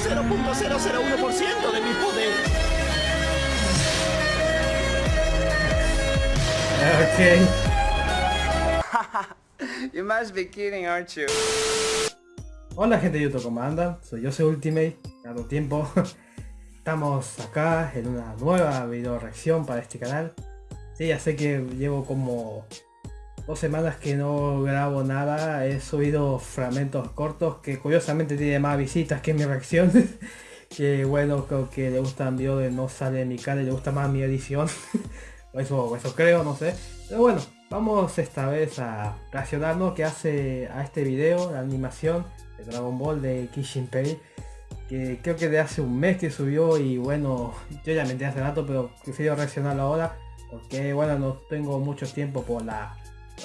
0.001% de mi poder. Ok. you must be kidding, aren't you? Hola gente de YouTube, ¿cómo andan? Soy yo, soy Ultimate, dado tiempo. Estamos acá en una nueva video reacción para este canal. Sí, ya sé que llevo como dos semanas que no grabo nada. He subido fragmentos cortos que curiosamente tiene más visitas que mi reacción. que bueno, creo que le gustan videos de no sale mi cara le gusta más mi edición. eso, eso creo, no sé. Pero bueno, vamos esta vez a reaccionarnos que hace a este video, la animación de Dragon Ball de Kishinpei. Que creo que de hace un mes que subió y bueno, yo ya me enteré hace rato, pero prefiero reaccionarlo ahora. Porque bueno, no tengo mucho tiempo por la,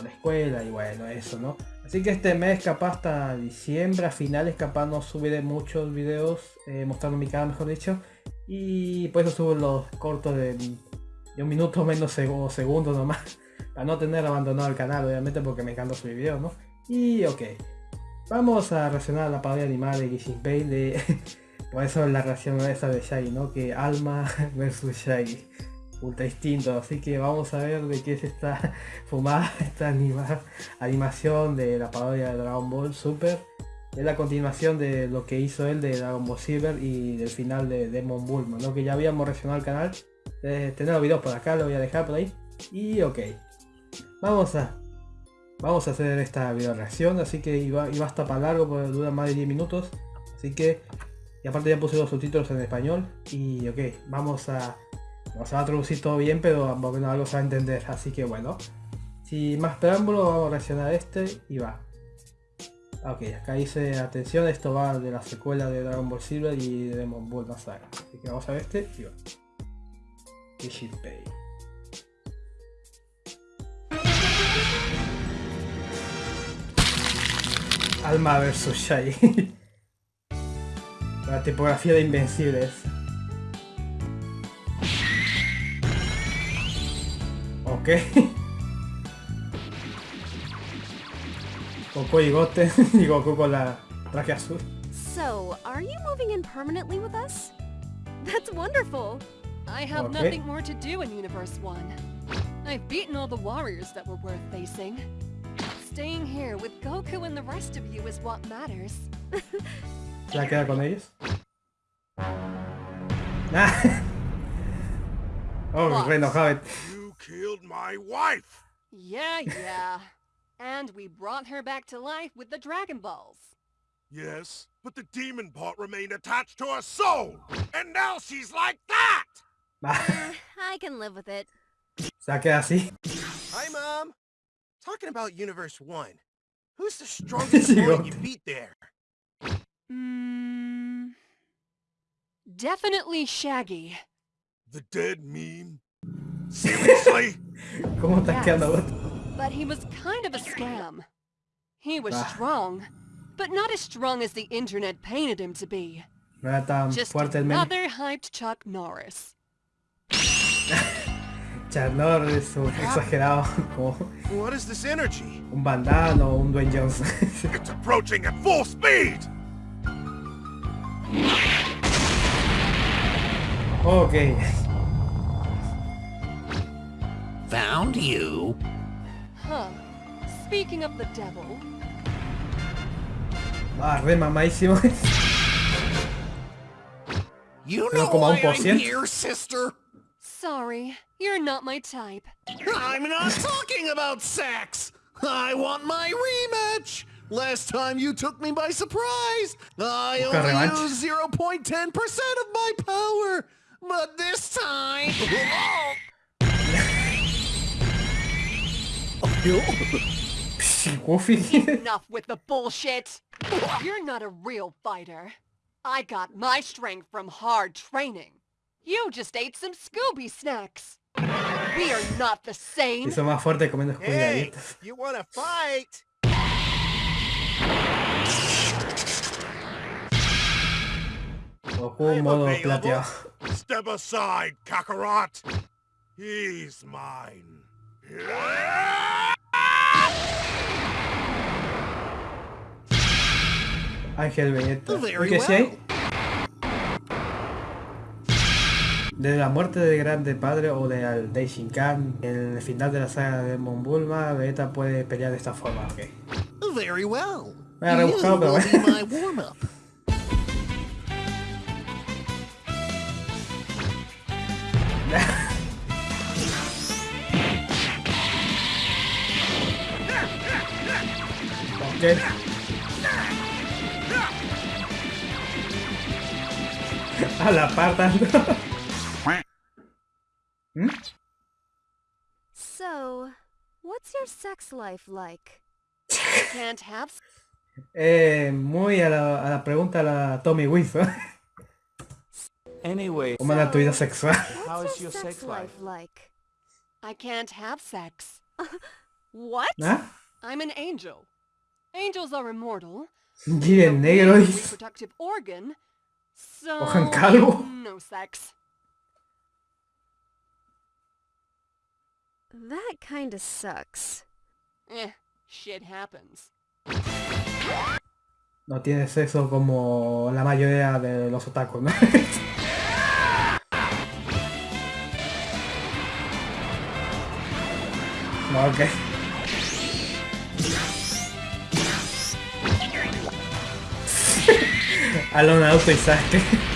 la escuela y bueno, eso, ¿no? Así que este mes capaz hasta diciembre, a finales capaz no subiré muchos videos eh, mostrando mi cara mejor dicho. Y por eso subo los cortos de, un minuto menos segundo segundos nomás. Para no tener abandonado el canal obviamente porque me encanta subir videos, ¿no? Y ok. Vamos a reaccionar a la parodia animada de Gishin de... por eso la reacción esa de Shaggy, ¿no? Que Alma versus Shaggy ultra distinto. Así que vamos a ver de qué es esta fumada, esta animación de la parodia de Dragon Ball Super. Es la continuación de lo que hizo él de Dragon Ball Silver y del final de Demon Bulma, lo que ya habíamos reaccionado al canal. Eh, tener los videos por acá, lo voy a dejar por ahí. Y ok. Vamos a vamos a hacer esta video reacción, así que iba, iba hasta para largo porque dura más de 10 minutos. Así que, y aparte ya puse los subtítulos en español. Y ok, vamos a no se va a traducir todo bien, pero menos algo se va a entender. Así que bueno. Sin más preámbulo, vamos a reaccionar este y va. Ok, acá dice, atención, esto va de la secuela de Dragon Ball Silver y de Demon Ball Saga. Así que vamos a ver este y va. Alma vs Shai. la tipografía de Invencibles. Qué? Goku y Goten y Goku con la traje azul. So, are you moving in permanently with us? That's wonderful. I have okay. nothing more to do in Universe 1. I've beaten all the warriors that were worth facing. Staying here with Goku and the rest of you is what matters. ¿Se queda con ellos? Ah. oh, re enojado killed my wife! Yeah, yeah. and we brought her back to life with the Dragon Balls. Yes, but the demon part remained attached to her soul! And now she's like that! uh, I can live with it. Se queda así. Hi, Mom. Talking about Universe 1. Who's the strongest you beat there? Hmm... Definitely Shaggy. The dead meme? Seriously? ¿Cómo estás yes, quedando But he was kind of a scam. He was ah. strong, but not as strong as the internet painted him to be. No era tan Just fuerte el another hyped Chuck Norris. Chuck Norris, un exagerado como What is this energy? Un bandano o un Dwayne Johnson. it's approaching at full speed. Okay. Found you. Huh. Speaking of the devil. Ah, re mamadísimo. You know why I'm here, sister? Sorry, you're not my type. I'm not talking about sex! I want my rematch! Last time you took me by surprise! I only used 0.10% of my power! But this time... Enough with the bullshit! You're not a real fighter. I got my strength from hard training. You just ate some Scooby snacks. We are not the same. Hizo más fuerte comiendo hey, you wanna fight? Goku modo plateado. Step aside, Kakarot. He's mine. Ángel Belleta. ¿Qué sí hay? Desde la muerte de Grande Padre o de Daishinkan, en el final de la saga de Mon Bulma, Vegeta puede pelear de esta forma, ok. Very well. Me ha rebuscado, pero bueno. Ok. A la par tanto. ¿Mm? So, what's your sex life like? Can't have Eh, muy a la, a la pregunta a la Tommy Wiseau. Anyway, ¿Cómo anda tu vida sexual? How is your sex life? like? I can't have sex. What? ¿Ah? I'm an angel. Angels are immortal. No negro reproductive organ. So Ojan calvo. no sex. That kinda sucks. Eh, shit happens. No tiene sexo como la mayoría de los otakus, ¿no? No, ok. Alon Auto y Sasuke.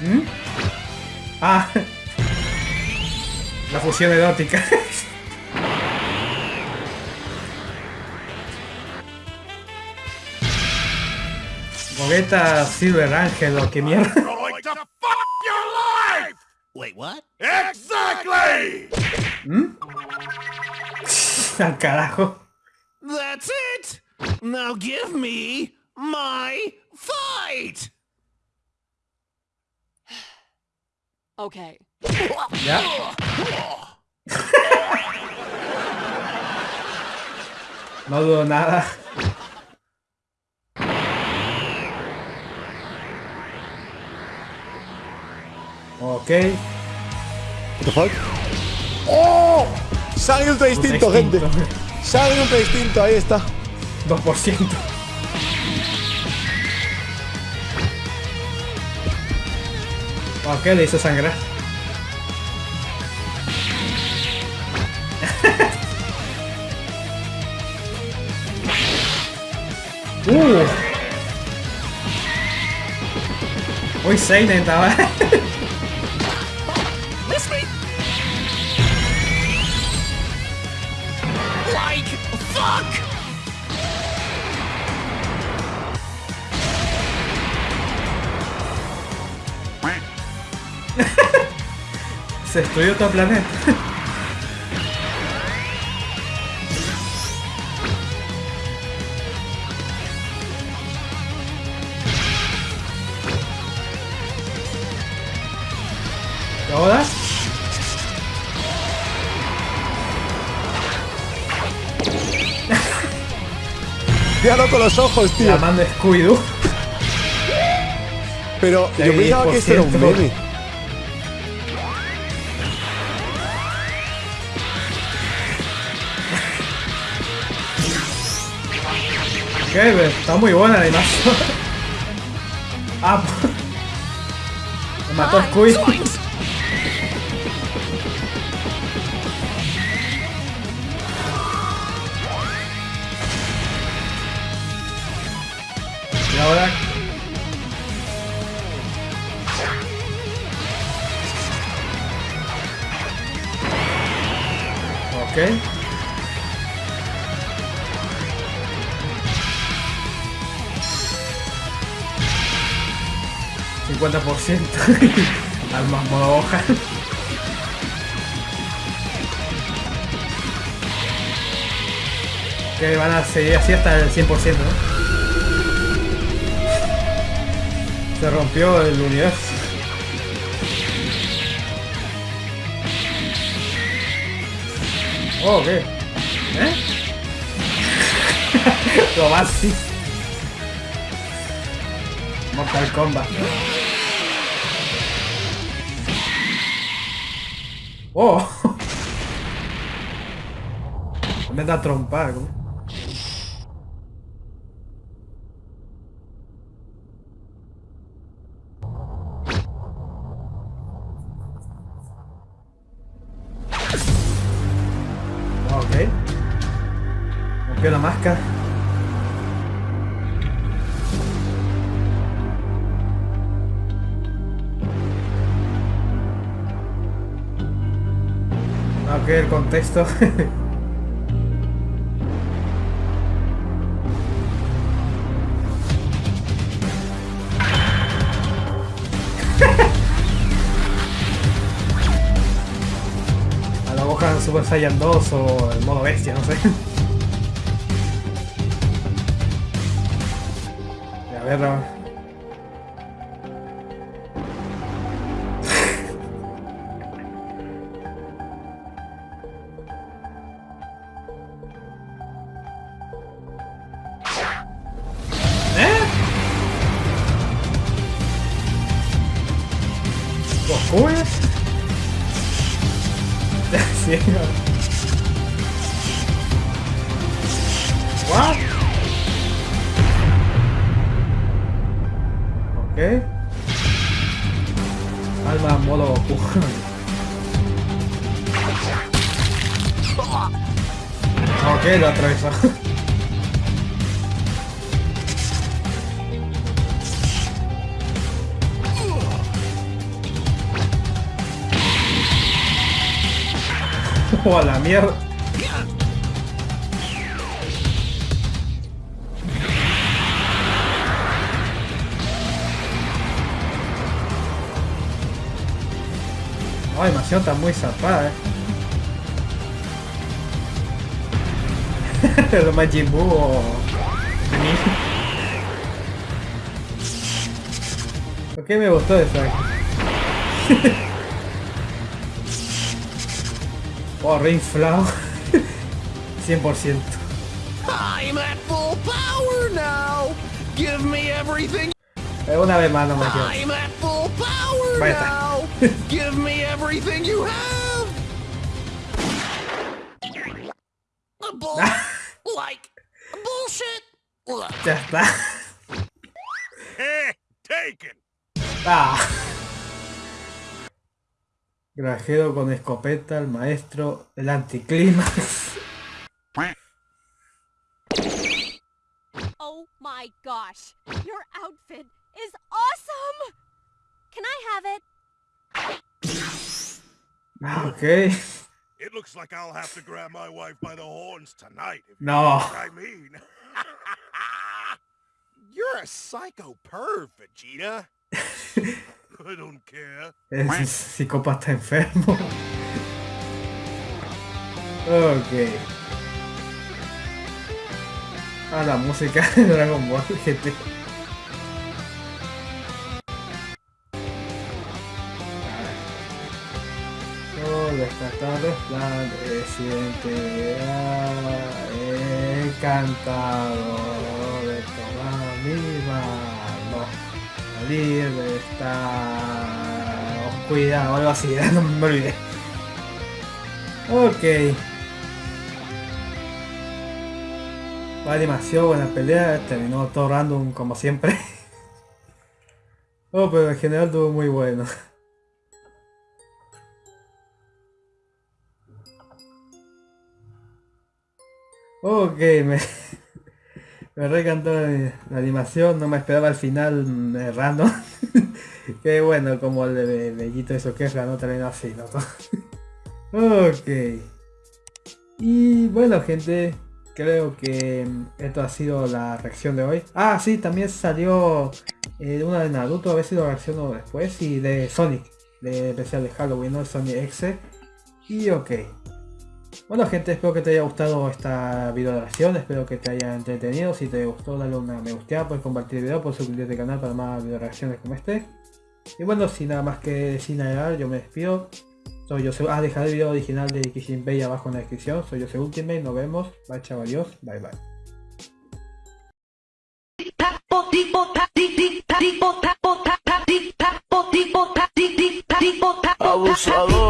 ¿Mm? Ah, la fusión erótica. Gogeta Silver Angel o qué mierda. Going to fuck your life! Wait, what? Exactly! Al carajo. That's it! Now give me my fight! Okay. Ya. No dudo nada. Ok. What the fuck? ¡Oh! Sangre ultra distinto, gente. Sangre ultra distinto, ahí está. 2%. Ok, le hizo sangrar. uh. Muy seinen estaba. Like fuck! Se destruyó todo el planeta. Con los ojos, tío. La mano Scooby-Doo. Pero yo pensaba que esto era un meme. ¿Qué? Está muy buena la animación. Ah, me mató Scooby. ¿50%? Almas modo hoja. Que van a seguir así hasta el 100%, ¿no? Se rompió el universo. Oh, ¿qué? ¿Eh? Lo más sí. Mortal Kombat. ¡Oh! Me da trompa, ¿cómo? Ok. Nos queda máscara. Ok, el contexto. A la Gohan Super Saiyan 2 o el modo bestia, no sé. A ver, sí. What? Ok. Alma modo ok, lo atravesó. Oh, a la mierda. La animación está muy zarpada, eh. Lo Majin Buu. ¿Por qué me gustó eso? Oh, reinflado. 100%. I'm at full power now. Give me everything. Eh, Una vez más no me quedo. I'm at full power now. Give me everything you have. A bull, like bullshit. Ya está. Eh, taken. Ah. Grajero con escopeta, el maestro, el anticlímax. Oh my gosh. Your outfit is awesome! Can I have it? Ah, ok. It looks like I'll have to grab my wife by the horns tonight. If you No. know what I mean. You're a psycho perv, Vegeta. Es un psicópata enfermo. Ok. Ah, la música de Dragon Ball GT. Todo está tan resplandeciente, ah, encantado de toda mi mano, salir de esta oscuridad o algo así, no me olvidé. Ok. Buena animación, buena pelea, terminó todo random como siempre. Oh, pero en general estuvo muy bueno. Ok, me, me re la, animación, no me esperaba el final mm, eh, random. que bueno, como el de Bellito eso que es, no terminó así, ¿no? ok. Y bueno gente, creo que mm, esto ha sido la reacción de hoy. Ah, sí, también salió eh, una de Naruto, a ver si lo reacciono después, y de Sonic, de especial de Halloween, ¿no? Sonic X. Y ok. Bueno gente, espero que te haya gustado esta video reacción, espero que te haya entretenido. Si te gustó, dale una me gusta, puedes compartir el video, puedes suscribirte al canal para más video reacciones como este. Y bueno, sin nada más que decir nada, yo me despido. Soy yo, ah, dejaré el video original de Kishin Bay abajo en la descripción. Soy yo, Ultimate, nos vemos. Bye, chao, adiós, bye bye. Abusador.